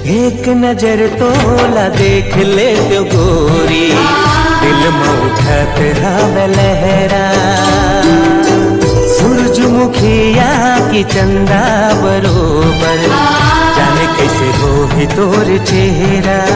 एक नज़र तोला देख ले तो गोरी। दिल में उठत हवे लहरा। सूरजमुखिया की चंदा बरोबर। जाने कैसे हो ही तोर चेहरा।